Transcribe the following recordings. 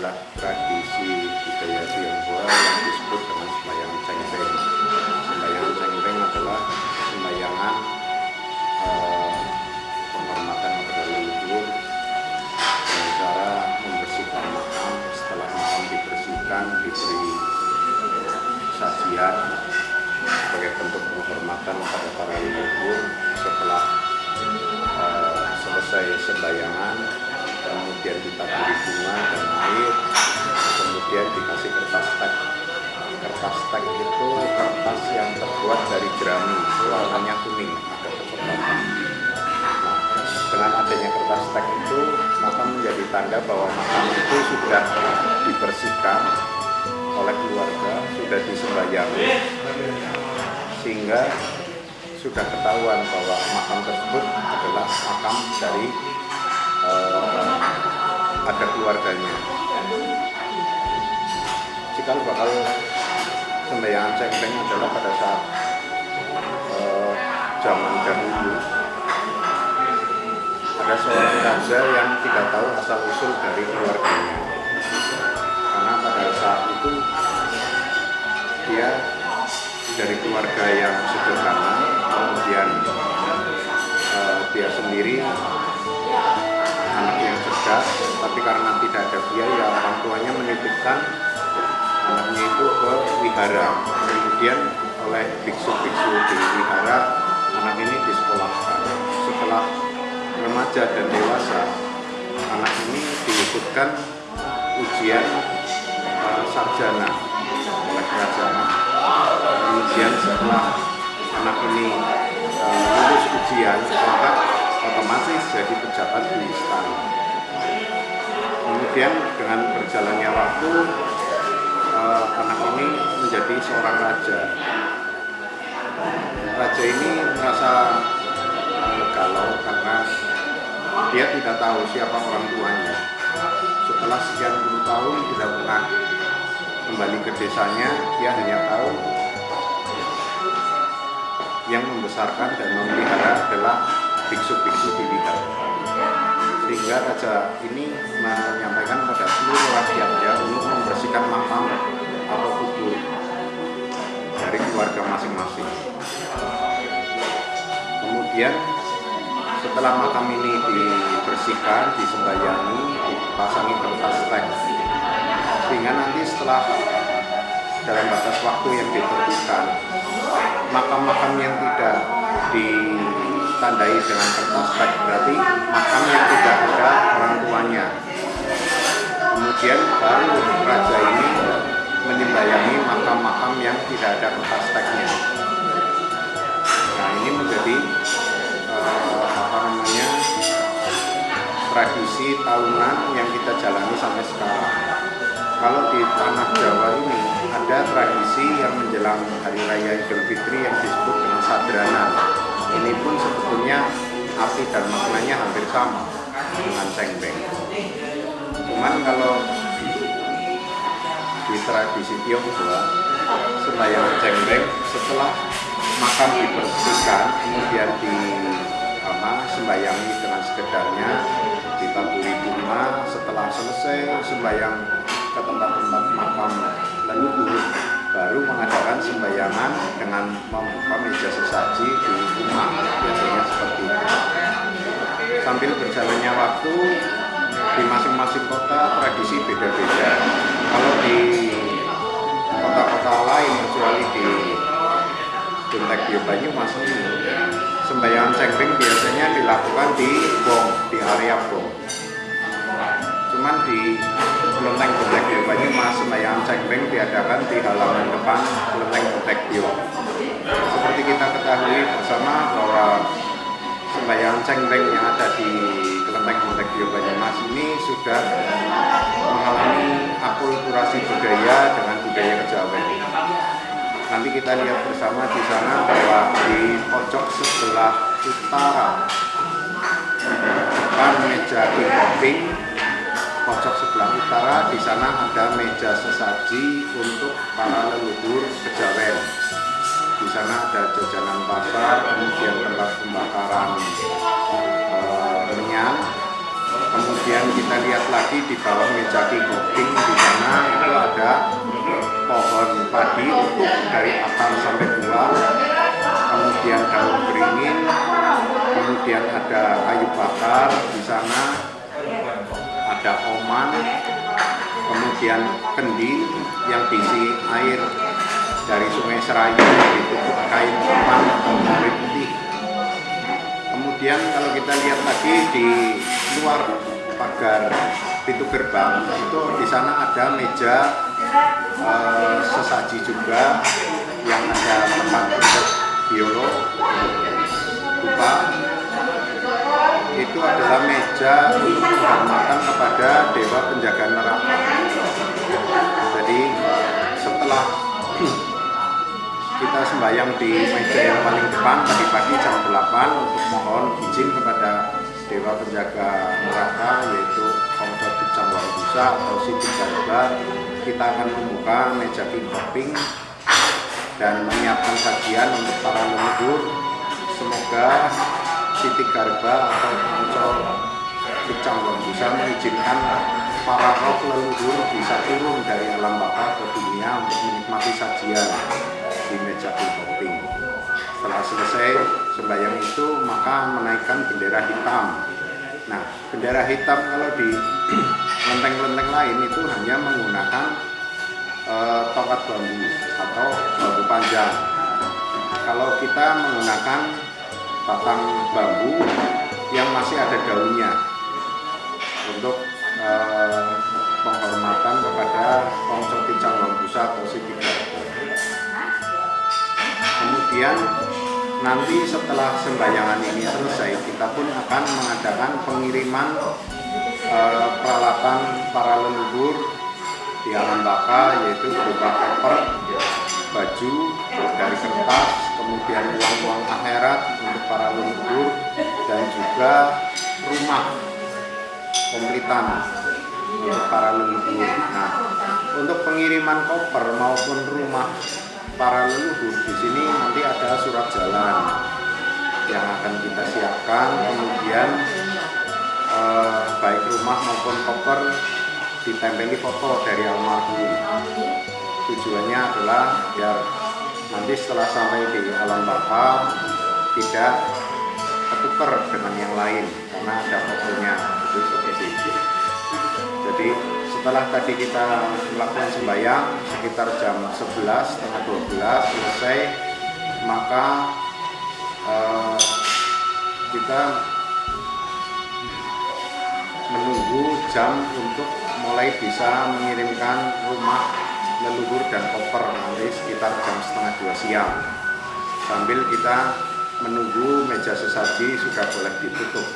adalah tradisi budaya Tionghoa yang disebut dengan sembahyang cengbeng. Sembahyang cengbeng adalah sembayangan eh, penghormatan kepada leluhur dengan cara membersihkan makam. Setelah makam dibersihkan, diberi sajian sebagai bentuk penghormatan kepada para leluhur. Setelah eh, selesai sembayangan, kemudian ditaburi bunga dan air, kemudian dikasih kertas tag. Kertas tag itu kertas yang terbuat dari jerami, warnanya kuning, agak kecoklatan. Nah, dengan adanya kertas tag itu, maka menjadi tanda bahwa makam itu sudah dibersihkan oleh keluarga, sudah disembayangi, sehingga sudah ketahuan bahwa makam tersebut adalah makam dari eh, ada keluarganya. Cikal bakal sembayangan cengkeng adalah pada saat eh, zaman dahulu ada seorang raja yang tidak tahu asal usul dari keluarganya karena pada saat itu dia dari keluarga yang sederhana kemudian eh, dia sendiri anak yang cerdas tapi karena tidak ada biaya orang tuanya menitipkan anaknya itu ke wihara. Kemudian oleh biksu-biksu di wihara anak ini disekolahkan. Setelah remaja dan dewasa anak ini diikutkan ujian eh, sarjana oleh kerajaan. Kemudian setelah anak ini eh, lulus ujian maka otomatis jadi pejabat di istana kemudian dengan berjalannya waktu eh, anak ini menjadi seorang raja. Raja ini merasa eh, galau karena dia tidak tahu siapa orang tuanya. Setelah sekian puluh tahun tidak pernah kembali ke desanya dia hanya tahu yang membesarkan dan memelihara adalah biksu-biksu di sehingga raja ini menyampaikan pada seluruh rakyatnya untuk membersihkan makam atau kubur dari keluarga masing-masing. Kemudian setelah makam ini dibersihkan, disembayangi, dipasangi kertas teks sehingga nanti setelah dalam batas waktu yang ditentukan makam-makam yang tidak ditandai dengan kertas teks berarti makam yang tidak ada orang tuanya. Kemudian baru raja ini menyembayangi makam-makam yang tidak ada kertas teksnya nah ini menjadi uh, apa namanya tradisi tahunan yang kita jalani sampai sekarang. Kalau di tanah Jawa ini ada tradisi yang menjelang Hari Raya Idul Fitri yang disebut dengan sadranan ini pun sebetulnya arti dan maknanya hampir sama dengan cengbeng cuman kalau di tradisi Tionghoa sembahyang cengbeng setelah makam dibersihkan kemudian di apa sembayangi dengan sekedarnya ditaburi bunga setelah selesai sembayang ke tempat-tempat makam leluhur baru mengadakan sembayangan dengan membuka meja sesaji di rumah biasanya seperti itu. Sambil berjalannya waktu di masing-masing kota tradisi beda-beda. Kalau di kota-kota lain kecuali di Buntek Bio Banyumas sembayangan cengkring biasanya dilakukan di Bong, di area Bong cuman di kelenteng Buntek Bio Banyumas sembayangan cengkring diadakan di halaman depan kelenteng Buntek Bio seperti kita ketahui bersama bahwa sembayangan cengkring yang ada di kelenteng Buntek Bio Banyumas ini sudah mengalami akulturasi budaya dengan budaya kejawen. Nanti kita lihat bersama di sana bahwa di pojok sebelah utara depan meja king pojok sebelah utara di sana ada meja sesaji untuk para leluhur kejawen di sana ada jajanan pasar kemudian tempat pembakaran minyak kemudian kita lihat lagi di bawah meja king di sana itu ada pohon padi utuh dari akar sampai buah kemudian daun beringin kemudian ada kayu bakar di sana ada oman kemudian kendi yang diisi air dari sungai Serayu ditutup kain oman atau putih. Kemudian kalau kita lihat lagi di luar pagar pintu gerbang itu di sana ada meja uh, sesaji juga yang ada tempat untuk biolog lupa itu adalah meja penghormatan kepada dewa penjaga neraka. Jadi setelah kita sembahyang di meja yang paling depan tadi pagi jam 8 untuk mohon izin kepada dewa penjaga neraka yaitu Kongso Bujang Wangbusa atau Siti Garba kita akan membuka meja king hopping dan menyiapkan sajian untuk para leluhur. Semoga Siti Garba atau Kongso Bujang Wangbusa mengizinkan para roh leluhur bisa turun dari alam baka ke dunia untuk menikmati sajian di meja hopping setelah selesai sembahyang itu maka menaikkan bendera hitam. Nah bendera hitam kalau di lenteng-lenteng lain itu hanya menggunakan e, tongkat bambu atau bambu panjang. Kalau kita menggunakan batang bambu yang masih ada daunnya. Untuk e, penghormatan kepada Kongso Pincang Wangbusa atau Siti kemudian nanti setelah sembayangan ini selesai kita pun akan mengadakan pengiriman e, peralatan para leluhur di alam baka yaitu berupa paper, baju dari kertas, kemudian uang-uang akhirat untuk para leluhur dan juga rumah komplitan untuk para leluhur. Nah, untuk pengiriman koper maupun rumah para leluhur di sini nanti ada surat jalan yang akan kita siapkan. Kemudian eh, baik rumah maupun koper ditempeli foto dari almarhum. Tujuannya adalah biar nanti setelah sampai di alam bapa tidak ketukar dengan yang lain karena ada fotonya itu seperti itu. Jadi setelah tadi kita melakukan sembahyang sekitar jam 11 setengah 12 selesai maka eh, kita menunggu jam untuk mulai bisa mengirimkan rumah leluhur dan koper nanti sekitar jam setengah dua siang. Sambil kita menunggu meja sesaji sudah boleh ditutup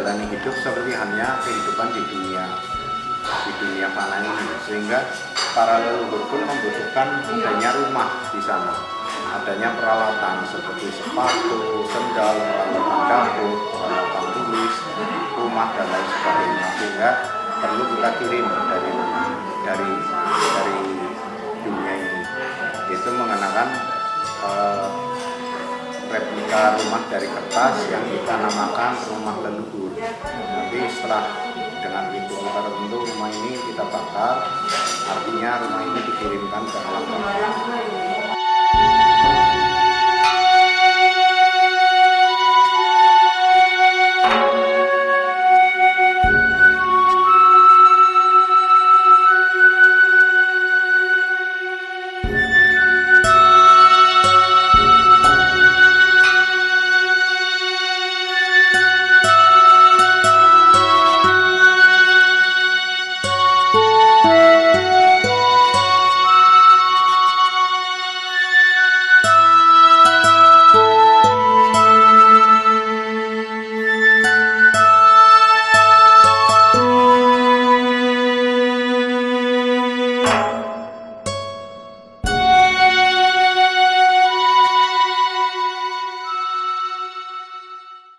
menjalani hidup seperti hanya kehidupan di dunia di dunia fana ini. Sehingga para leluhur pun membutuhkan adanya rumah di sana. Adanya peralatan seperti sepatu, sendal, peralatan dapur, peralatan tulis, rumah dan lain sebagainya. Sehingga perlu kita kirim dari dari dari dunia ini. Itu mengenakan eh, replika rumah dari kertas yang kita namakan rumah leluhur nanti setelah dengan ritual tertentu rumah ini kita bakar. Artinya rumah ini dikirimkan ke alam